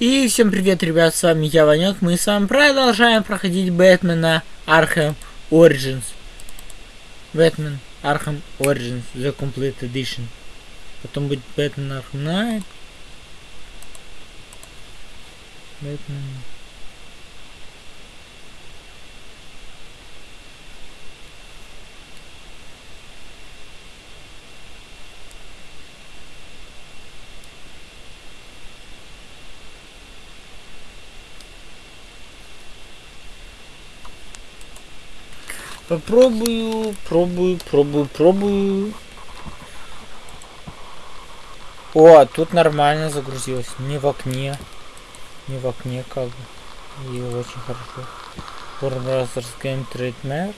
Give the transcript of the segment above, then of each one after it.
И всем привет, ребят, с вами я, Ванек. Мы с вами продолжаем проходить Бэтмена Arkham Origins. Бэтмен Arkham Origins, The Complete Edition. Потом будет Бэтмен Arkham Knight. Бэтмен... Попробую, пробую, пробую, пробую. О, тут нормально загрузилось. Не в окне. Не в окне как бы. И очень хорошо. Warner Bros. Game Trademark.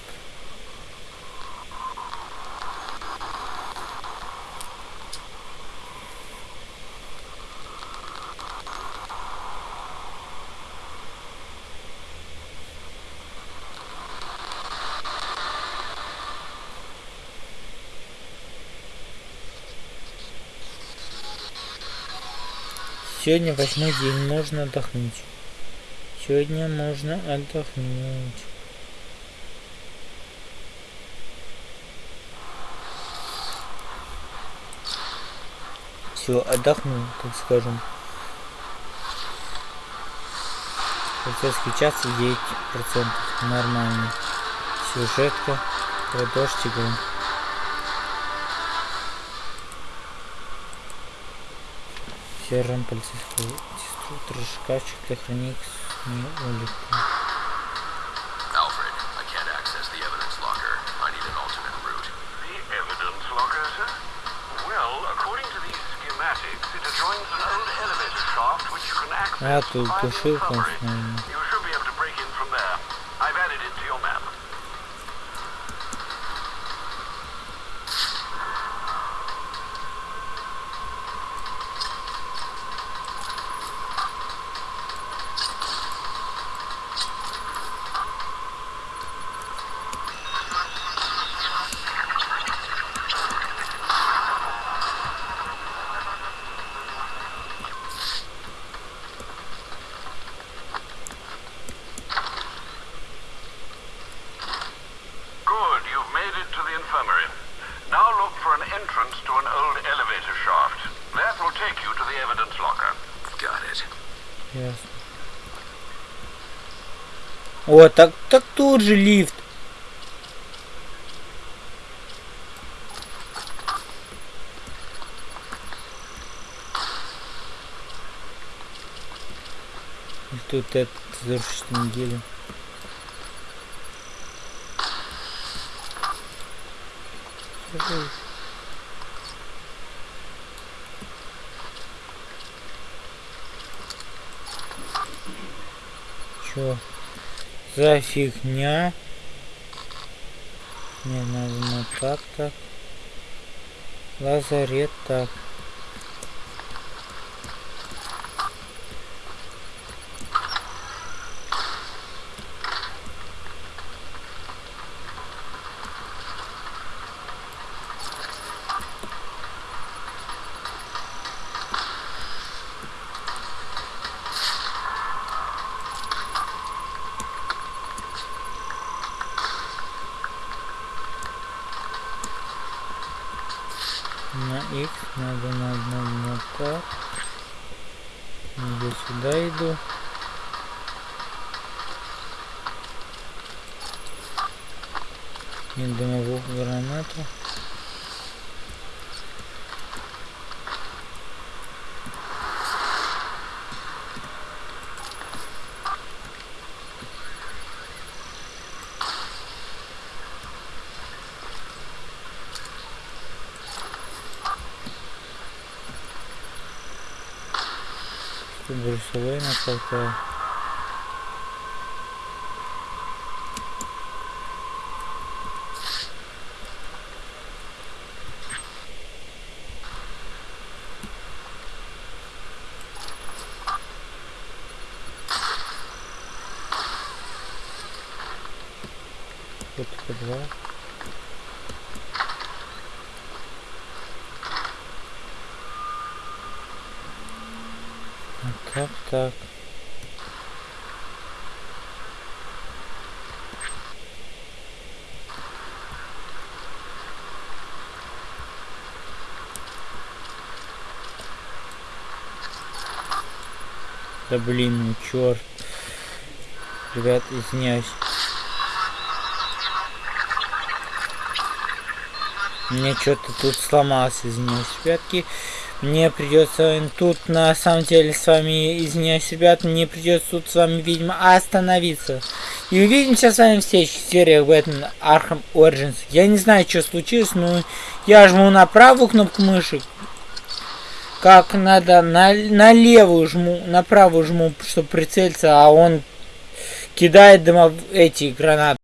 Сегодня восьмой день, можно отдохнуть. Сегодня можно отдохнуть. Все, отдохну, так скажем. Полицейский час 9%. Нормально. Сюжетка. Про дождь. Old elevator shaft which you can access А, тут via the Ясно. О, так, так тут же лифт. И тут это завершить неделю. Ой. Чё за фигня? Не надо на так так. Лазарет так. На X надо на одном на так. Я сюда иду. И дымовую гранату. Тут Брюса Уэйна толкаю. Вот подвал. Вот Так, так. Да блин, ну черт. Ребят, извиняюсь. Мне что-то тут сломалось, извиняюсь, ребятки. Мне придется тут на самом деле с вами, извиняюсь, ребят, мне придется тут с вами, видимо, остановиться. И увидимся с вами в следующих сериях Бэтмен Arkham Origins. Я не знаю, что случилось, но я жму на правую кнопку мыши. Как надо, на, на левую жму, на правую жму, чтобы прицелиться, а он кидает дымов эти гранаты.